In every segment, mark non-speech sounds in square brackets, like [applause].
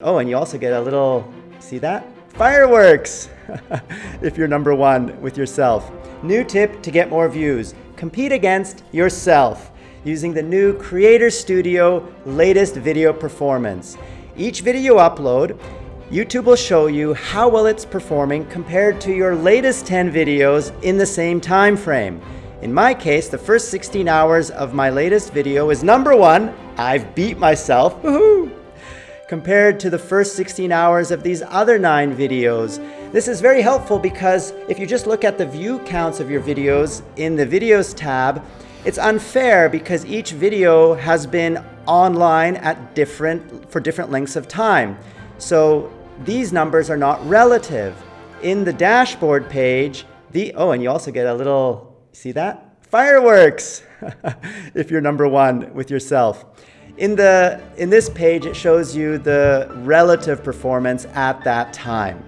Oh, and you also get a little, see that? Fireworks! [laughs] if you're number one with yourself. New tip to get more views. Compete against yourself using the new Creator Studio latest video performance. Each video upload, YouTube will show you how well it's performing compared to your latest 10 videos in the same time frame. In my case, the first 16 hours of my latest video is number one. I've beat myself, compared to the first 16 hours of these other nine videos. This is very helpful because if you just look at the view counts of your videos in the videos tab, it's unfair because each video has been online at different, for different lengths of time. So these numbers are not relative. In the dashboard page, the, oh, and you also get a little, see that? Fireworks, [laughs] if you're number one with yourself. In, the, in this page, it shows you the relative performance at that time.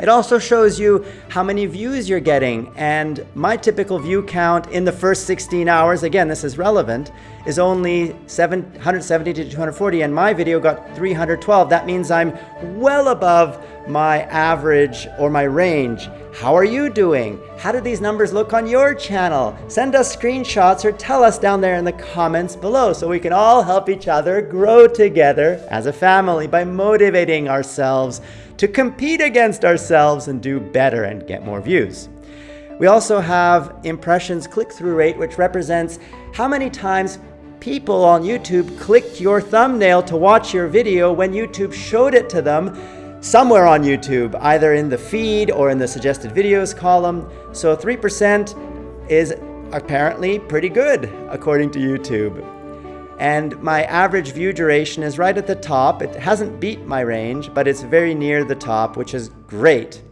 It also shows you how many views you're getting and my typical view count in the first 16 hours, again this is relevant, is only 770 to 240 and my video got 312. That means I'm well above my average or my range. How are you doing? How do these numbers look on your channel? Send us screenshots or tell us down there in the comments below so we can all help each other grow together as a family by motivating ourselves to compete against ourselves and do better and get more views. We also have impressions click-through rate, which represents how many times people on YouTube clicked your thumbnail to watch your video when YouTube showed it to them somewhere on YouTube, either in the feed or in the suggested videos column. So 3% is apparently pretty good according to YouTube. And my average view duration is right at the top. It hasn't beat my range, but it's very near the top, which is great.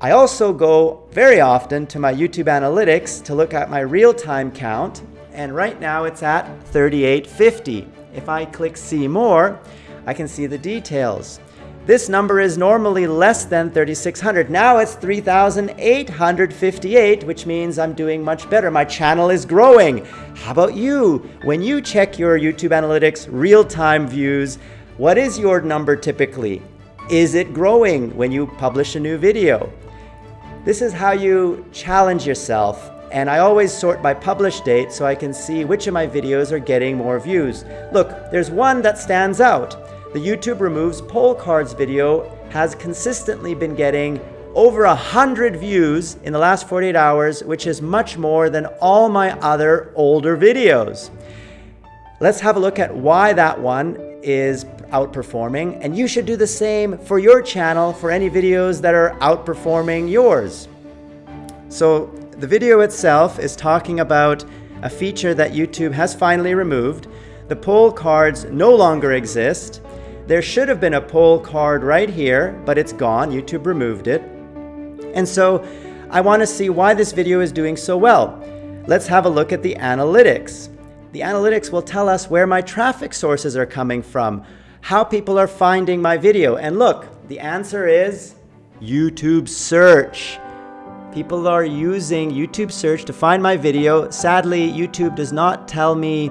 I also go very often to my YouTube analytics to look at my real-time count, and right now it's at 3850. If I click see more, I can see the details. This number is normally less than 3,600. Now it's 3,858, which means I'm doing much better. My channel is growing. How about you? When you check your YouTube analytics real-time views, what is your number typically? Is it growing when you publish a new video? This is how you challenge yourself and I always sort by publish date so I can see which of my videos are getting more views. Look, there's one that stands out. The YouTube Removes Poll Cards video has consistently been getting over a hundred views in the last 48 hours, which is much more than all my other older videos. Let's have a look at why that one is outperforming, and you should do the same for your channel for any videos that are outperforming yours. So the video itself is talking about a feature that YouTube has finally removed. The poll cards no longer exist, there should have been a poll card right here, but it's gone. YouTube removed it. And so I want to see why this video is doing so well. Let's have a look at the analytics. The analytics will tell us where my traffic sources are coming from, how people are finding my video. And look, the answer is YouTube search. People are using YouTube search to find my video. Sadly, YouTube does not tell me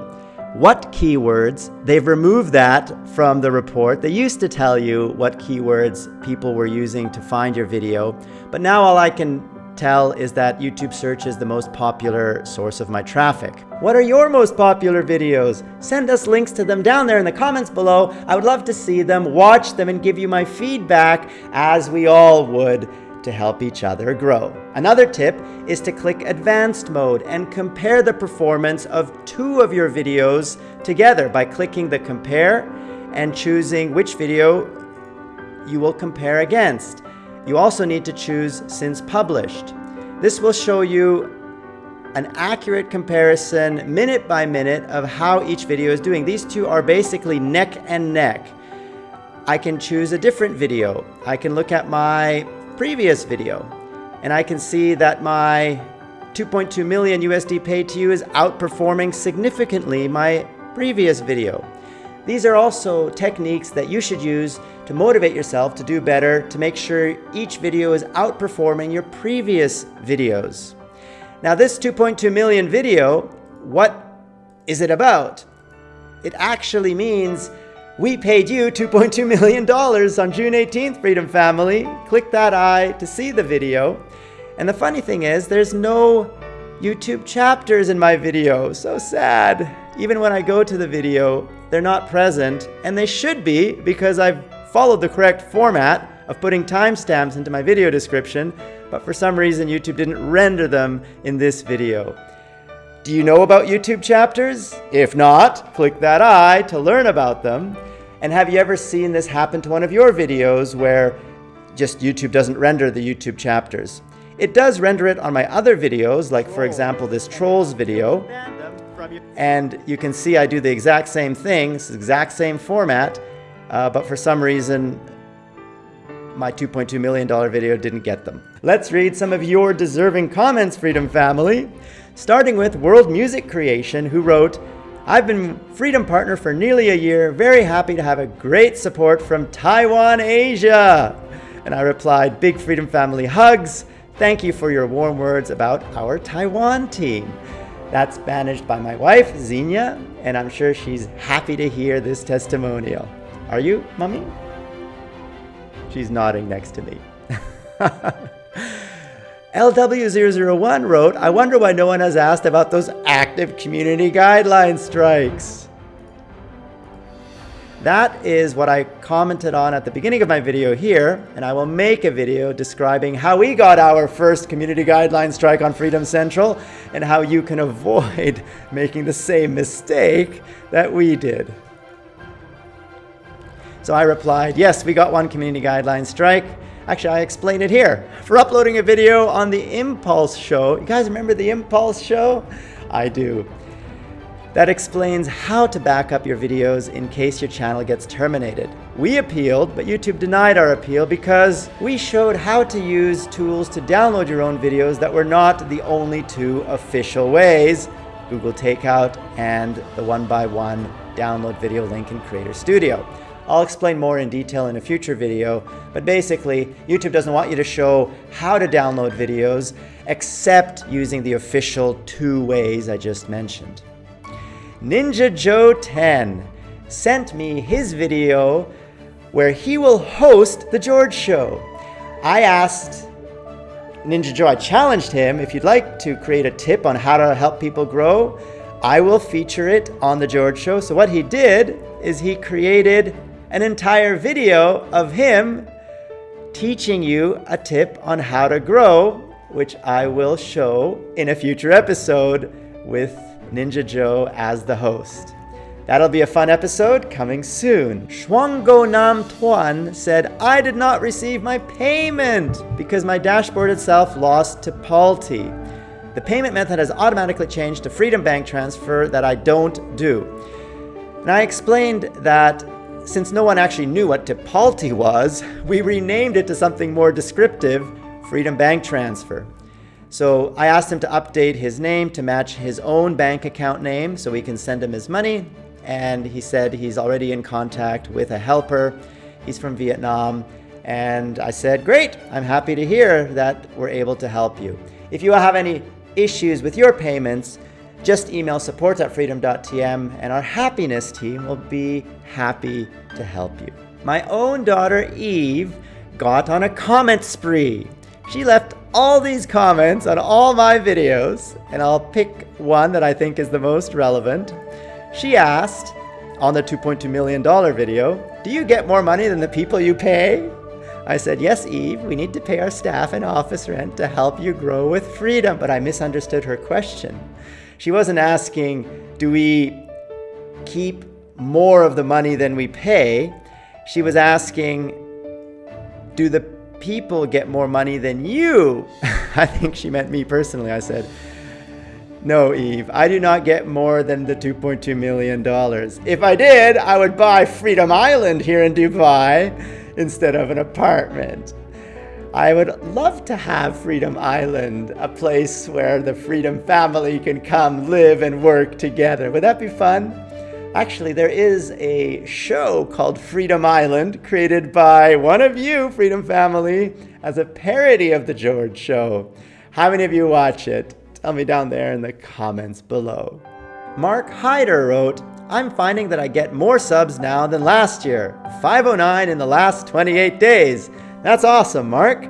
what keywords. They've removed that from the report. They used to tell you what keywords people were using to find your video, but now all I can tell is that YouTube search is the most popular source of my traffic. What are your most popular videos? Send us links to them down there in the comments below. I would love to see them, watch them, and give you my feedback as we all would to help each other grow. Another tip is to click advanced mode and compare the performance of two of your videos together by clicking the compare and choosing which video you will compare against. You also need to choose since published. This will show you an accurate comparison minute by minute of how each video is doing. These two are basically neck and neck. I can choose a different video. I can look at my previous video. And I can see that my 2.2 million USD paid to you is outperforming significantly my previous video. These are also techniques that you should use to motivate yourself to do better, to make sure each video is outperforming your previous videos. Now this 2.2 million video, what is it about? It actually means We paid you $2.2 million on June 18th, Freedom Family. Click that I to see the video. And the funny thing is, there's no YouTube chapters in my video. So sad. Even when I go to the video, they're not present, and they should be because I've followed the correct format of putting timestamps into my video description, but for some reason YouTube didn't render them in this video. Do you know about YouTube chapters? If not, click that I to learn about them. And have you ever seen this happen to one of your videos where just YouTube doesn't render the YouTube chapters? It does render it on my other videos, like for example this Trolls video. And you can see I do the exact same thing, it's the exact same format, uh, but for some reason my $2.2 million video didn't get them. Let's read some of your deserving comments, Freedom Family. Starting with World Music Creation, who wrote, I've been Freedom Partner for nearly a year, very happy to have a great support from Taiwan, Asia. And I replied, Big Freedom Family hugs. Thank you for your warm words about our Taiwan team. That's managed by my wife, Xenia, and I'm sure she's happy to hear this testimonial. Are you, Mummy? She's nodding next to me. [laughs] LW001 wrote, I wonder why no one has asked about those active community guideline strikes. That is what I commented on at the beginning of my video here, and I will make a video describing how we got our first community guideline strike on Freedom Central and how you can avoid [laughs] making the same mistake that we did. So I replied, yes, we got one community guideline strike. Actually, I explain it here. For uploading a video on the Impulse show. You guys remember the Impulse show? I do. That explains how to back up your videos in case your channel gets terminated. We appealed, but YouTube denied our appeal because we showed how to use tools to download your own videos that were not the only two official ways, Google Takeout and the one-by-one download video link in Creator Studio. I'll explain more in detail in a future video, but basically, YouTube doesn't want you to show how to download videos except using the official two ways I just mentioned. Ninja Joe 10 sent me his video where he will host The George Show. I asked Ninja Joe, I challenged him, if you'd like to create a tip on how to help people grow, I will feature it on The George Show. So what he did is he created an entire video of him teaching you a tip on how to grow, which I will show in a future episode with Ninja Joe as the host. That'll be a fun episode coming soon. Shuanggo Nam Tuan said, I did not receive my payment because my dashboard itself lost Tipalti. The payment method has automatically changed to Freedom Bank Transfer that I don't do. And I explained that since no one actually knew what Tipalti was, we renamed it to something more descriptive, Freedom Bank Transfer. So I asked him to update his name to match his own bank account name so we can send him his money. And he said he's already in contact with a helper. He's from Vietnam. And I said, great, I'm happy to hear that we're able to help you. If you have any issues with your payments, just email support at freedom.tm and our happiness team will be happy to help you. My own daughter Eve got on a comment spree. She left all these comments on all my videos, and I'll pick one that I think is the most relevant. She asked, on the $2.2 million video, do you get more money than the people you pay? I said, yes, Eve, we need to pay our staff and office rent to help you grow with freedom, but I misunderstood her question. She wasn't asking, do we keep more of the money than we pay? She was asking, do the people get more money than you? [laughs] I think she meant me personally. I said, no, Eve, I do not get more than the $2.2 million. If I did, I would buy Freedom Island here in Dubai instead of an apartment. I would love to have Freedom Island, a place where the Freedom family can come live and work together. Would that be fun? Actually, there is a show called Freedom Island created by one of you, Freedom Family, as a parody of The George Show. How many of you watch it? Tell me down there in the comments below. Mark Hyder wrote, I'm finding that I get more subs now than last year. 509 in the last 28 days. That's awesome, Mark.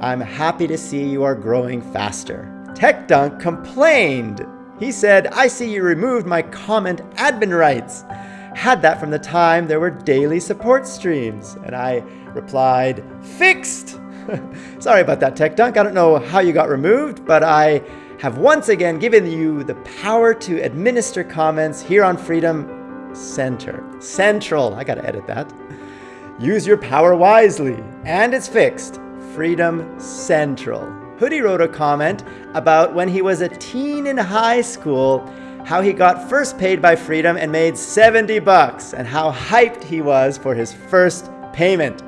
I'm happy to see you are growing faster. Tech Dunk complained. He said, I see you removed my comment admin rights. Had that from the time there were daily support streams. And I replied, fixed. [laughs] Sorry about that, Tech Dunk. I don't know how you got removed, but I have once again given you the power to administer comments here on Freedom Center. Central, I gotta edit that. Use your power wisely. And it's fixed. Freedom Central. Hoodie wrote a comment about when he was a teen in high school, how he got first paid by Freedom and made 70 bucks, and how hyped he was for his first payment.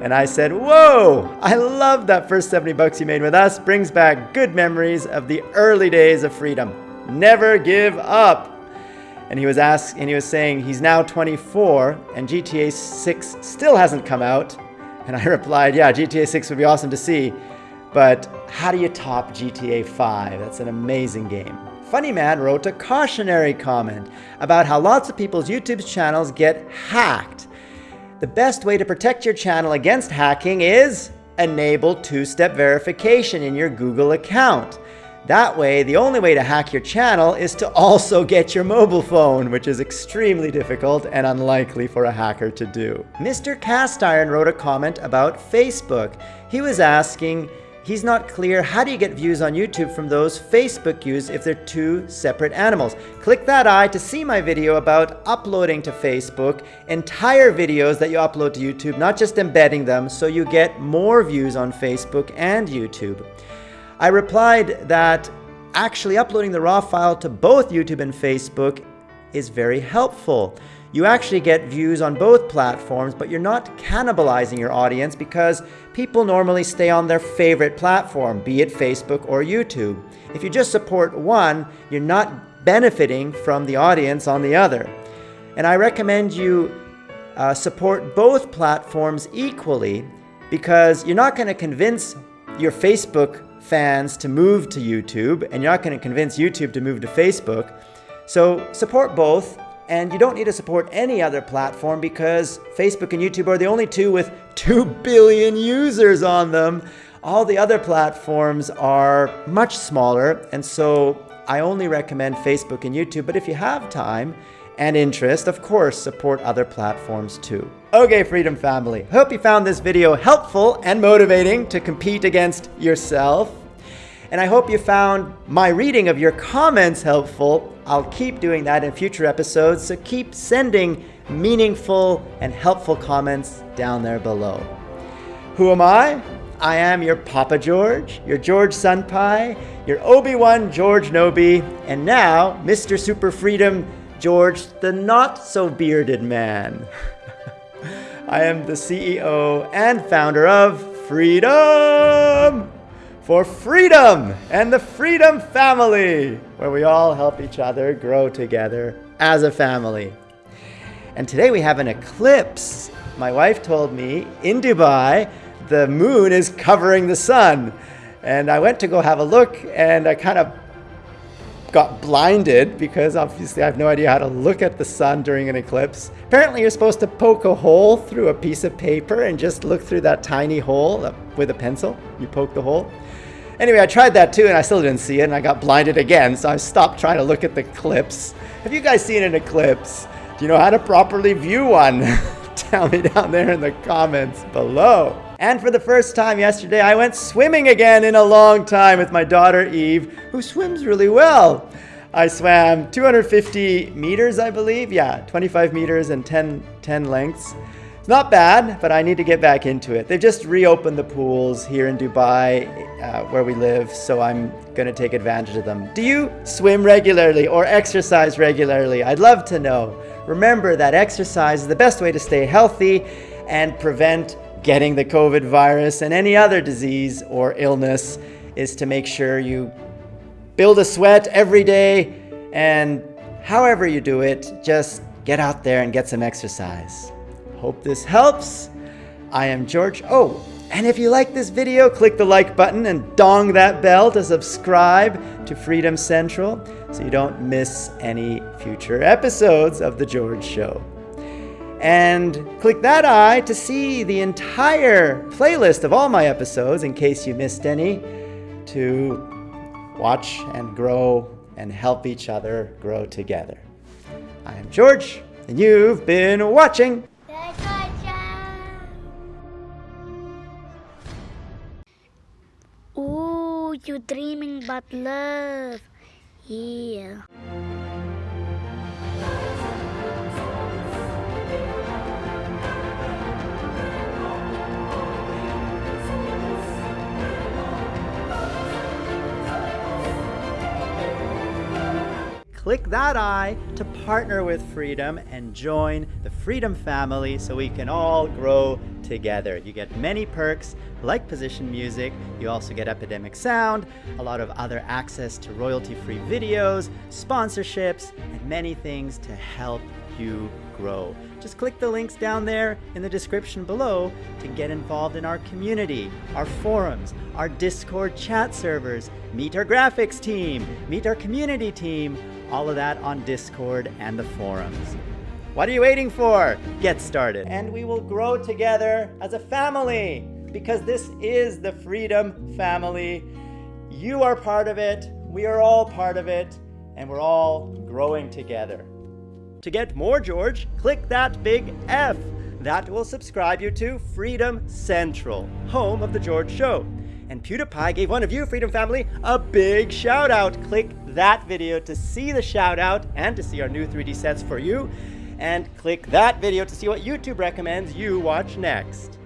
And I said, Whoa, I love that first 70 bucks you made with us. Brings back good memories of the early days of freedom. Never give up. And he was asked, and he was saying he's now 24 and GTA 6 still hasn't come out. And I [laughs] replied, yeah, GTA 6 would be awesome to see, but how do you top GTA 5? That's an amazing game. Funny Man wrote a cautionary comment about how lots of people's YouTube channels get hacked the best way to protect your channel against hacking is enable two-step verification in your Google account. That way, the only way to hack your channel is to also get your mobile phone, which is extremely difficult and unlikely for a hacker to do. Mr. Castiron wrote a comment about Facebook. He was asking, He's not clear how do you get views on YouTube from those Facebook views if they're two separate animals. Click that eye to see my video about uploading to Facebook entire videos that you upload to YouTube, not just embedding them, so you get more views on Facebook and YouTube. I replied that actually uploading the raw file to both YouTube and Facebook is very helpful. You actually get views on both platforms, but you're not cannibalizing your audience because people normally stay on their favorite platform, be it Facebook or YouTube. If you just support one, you're not benefiting from the audience on the other. And I recommend you uh, support both platforms equally because you're not going to convince your Facebook fans to move to YouTube and you're not going to convince YouTube to move to Facebook. So support both and you don't need to support any other platform because Facebook and YouTube are the only two with [laughs] 2 billion users on them. All the other platforms are much smaller, and so I only recommend Facebook and YouTube. But if you have time and interest, of course, support other platforms too. Okay, Freedom Family, hope you found this video helpful and motivating to compete against yourself. And I hope you found my reading of your comments helpful I'll keep doing that in future episodes, so keep sending meaningful and helpful comments down there below. Who am I? I am your Papa George, your George Sunpie, your Obi-Wan George Nobi, and now Mr. Super Freedom George the Not So Bearded Man. [laughs] I am the CEO and founder of Freedom! for freedom and the Freedom Family, where we all help each other grow together as a family. And today we have an eclipse. My wife told me in Dubai, the moon is covering the sun. And I went to go have a look and I kind of got blinded because obviously I have no idea how to look at the sun during an eclipse. Apparently you're supposed to poke a hole through a piece of paper and just look through that tiny hole uh, with a pencil. You poke the hole. Anyway, I tried that too and I still didn't see it and I got blinded again, so I stopped trying to look at the eclipse. Have you guys seen an eclipse? Do you know how to properly view one? [laughs] Tell me down there in the comments below. And for the first time yesterday, I went swimming again in a long time with my daughter Eve, who swims really well. I swam 250 meters, I believe. Yeah, 25 meters and 10, 10 lengths. It's not bad, but I need to get back into it. They've just reopened the pools here in Dubai, uh, where we live, so I'm going to take advantage of them. Do you swim regularly or exercise regularly? I'd love to know. Remember that exercise is the best way to stay healthy and prevent getting the COVID virus and any other disease or illness is to make sure you build a sweat every day and however you do it, just get out there and get some exercise. Hope this helps. I am George. Oh, And if you like this video, click the like button and dong that bell to subscribe to Freedom Central so you don't miss any future episodes of The George Show. And click that eye to see the entire playlist of all my episodes in case you missed any to watch and grow and help each other grow together. I am George, and you've been watching. Ooh, you're dreaming about love. Yeah. Click that eye to partner with Freedom and join the Freedom family so we can all grow together. You get many perks like position music, you also get Epidemic Sound, a lot of other access to royalty-free videos, sponsorships, and many things to help you grow. Just click the links down there in the description below to get involved in our community, our forums, our Discord chat servers, meet our graphics team, meet our community team, all of that on Discord and the forums. What are you waiting for? Get started. And we will grow together as a family because this is the Freedom Family. You are part of it, we are all part of it, and we're all growing together. To get more George, click that big F. That will subscribe you to Freedom Central, home of The George Show. And PewDiePie gave one of you, Freedom Family, a big shout out. Click that video to see the shout out and to see our new 3D sets for you. And click that video to see what YouTube recommends you watch next.